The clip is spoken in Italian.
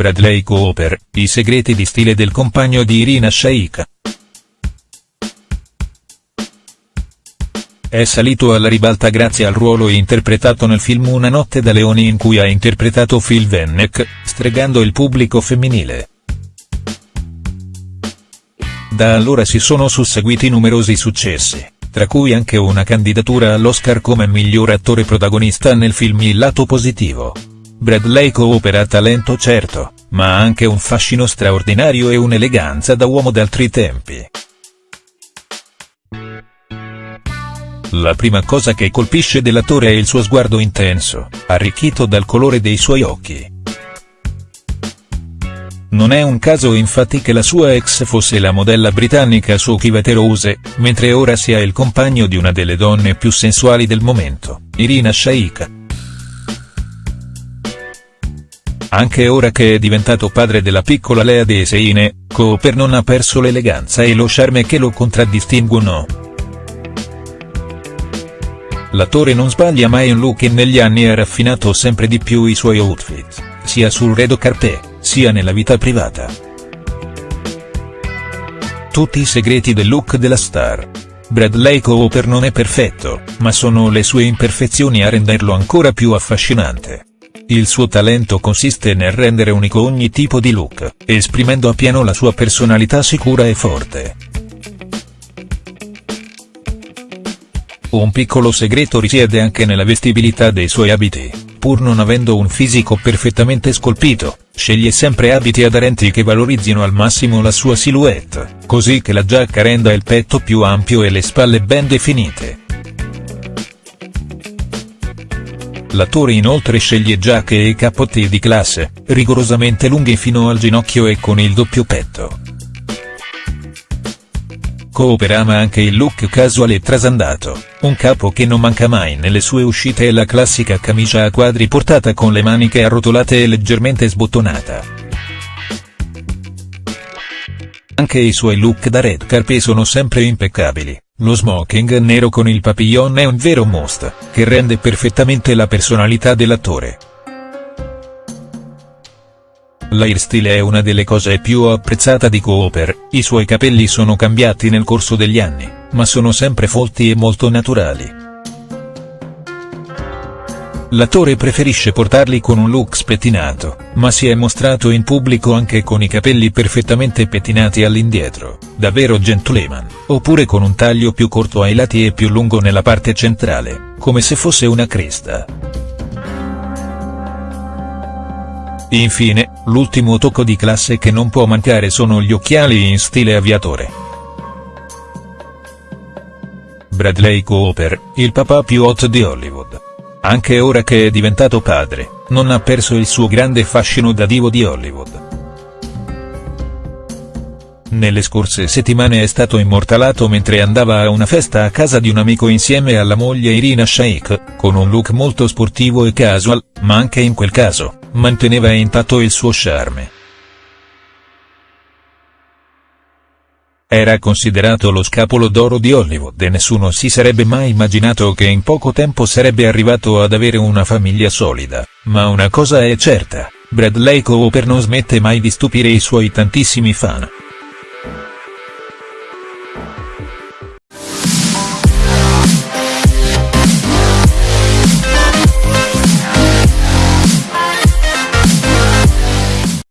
Bradley Cooper, i segreti di stile del compagno di Irina Shayk. È salito alla ribalta grazie al ruolo interpretato nel film Una notte da leoni in cui ha interpretato Phil Venneck, stregando il pubblico femminile. Da allora si sono susseguiti numerosi successi, tra cui anche una candidatura all'Oscar come miglior attore protagonista nel film Il lato positivo. Bradley Cooper ha talento certo, ma ha anche un fascino straordinario e un'eleganza da uomo d'altri tempi. La prima cosa che colpisce dell'attore è il suo sguardo intenso, arricchito dal colore dei suoi occhi. Non è un caso infatti che la sua ex fosse la modella britannica Sophie Rose, mentre ora sia il compagno di una delle donne più sensuali del momento, Irina Shayk. Anche ora che è diventato padre della piccola Lea Deseine, Cooper non ha perso l'eleganza e lo charme che lo contraddistinguono. L'attore non sbaglia mai un look e negli anni ha raffinato sempre di più i suoi outfit, sia sul redo carpet, sia nella vita privata. Tutti i segreti del look della star. Bradley Cooper non è perfetto, ma sono le sue imperfezioni a renderlo ancora più affascinante. Il suo talento consiste nel rendere unico ogni tipo di look, esprimendo appieno la sua personalità sicura e forte. Un piccolo segreto risiede anche nella vestibilità dei suoi abiti, pur non avendo un fisico perfettamente scolpito, sceglie sempre abiti aderenti che valorizzino al massimo la sua silhouette, così che la giacca renda il petto più ampio e le spalle ben definite. L'attore inoltre sceglie giacche e cappotti di classe, rigorosamente lunghi fino al ginocchio e con il doppio petto. Cooper ama anche il look casual e trasandato, un capo che non manca mai nelle sue uscite è la classica camicia a quadri portata con le maniche arrotolate e leggermente sbottonata. Anche i suoi look da red carpet sono sempre impeccabili. Lo smoking nero con il papillon è un vero must, che rende perfettamente la personalità dell'attore. L'airstyle è una delle cose più apprezzata di Cooper, i suoi capelli sono cambiati nel corso degli anni, ma sono sempre folti e molto naturali. L'attore preferisce portarli con un look spettinato, ma si è mostrato in pubblico anche con i capelli perfettamente pettinati all'indietro, davvero gentleman, oppure con un taglio più corto ai lati e più lungo nella parte centrale, come se fosse una cresta. Infine, l'ultimo tocco di classe che non può mancare sono gli occhiali in stile aviatore. Bradley Cooper, il papà più hot di Hollywood. Anche ora che è diventato padre, non ha perso il suo grande fascino da divo di Hollywood. Nelle scorse settimane è stato immortalato mentre andava a una festa a casa di un amico insieme alla moglie Irina Shayk, con un look molto sportivo e casual, ma anche in quel caso, manteneva intatto il suo charme. Era considerato lo scapolo d'oro di Hollywood e nessuno si sarebbe mai immaginato che in poco tempo sarebbe arrivato ad avere una famiglia solida, ma una cosa è certa, Bradley Cooper non smette mai di stupire i suoi tantissimi fan.